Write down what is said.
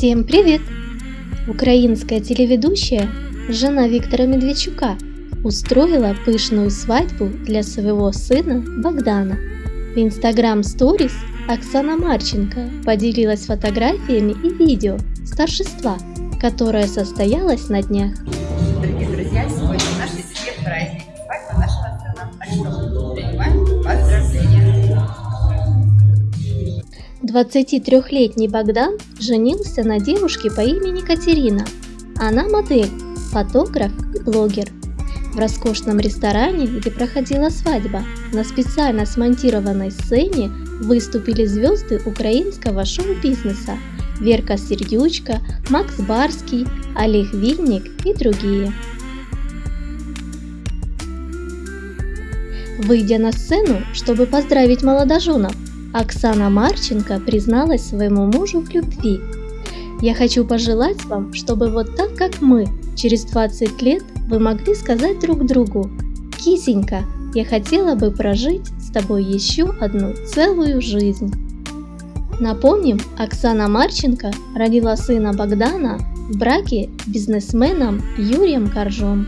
Всем привет! Украинская телеведущая, жена Виктора Медведчука, устроила пышную свадьбу для своего сына Богдана. В Instagram Stories Оксана Марченко поделилась фотографиями и видео с торжества, которое состоялось на днях. 23-летний Богдан женился на девушке по имени Катерина. Она модель, фотограф и блогер. В роскошном ресторане, где проходила свадьба, на специально смонтированной сцене выступили звезды украинского шоу-бизнеса Верка Сердючка, Макс Барский, Олег Винник и другие. Выйдя на сцену, чтобы поздравить молодоженов, Оксана Марченко призналась своему мужу в любви. «Я хочу пожелать вам, чтобы вот так, как мы, через 20 лет вы могли сказать друг другу «Кисенька, я хотела бы прожить с тобой еще одну целую жизнь». Напомним, Оксана Марченко родила сына Богдана в браке с бизнесменом Юрием Коржом.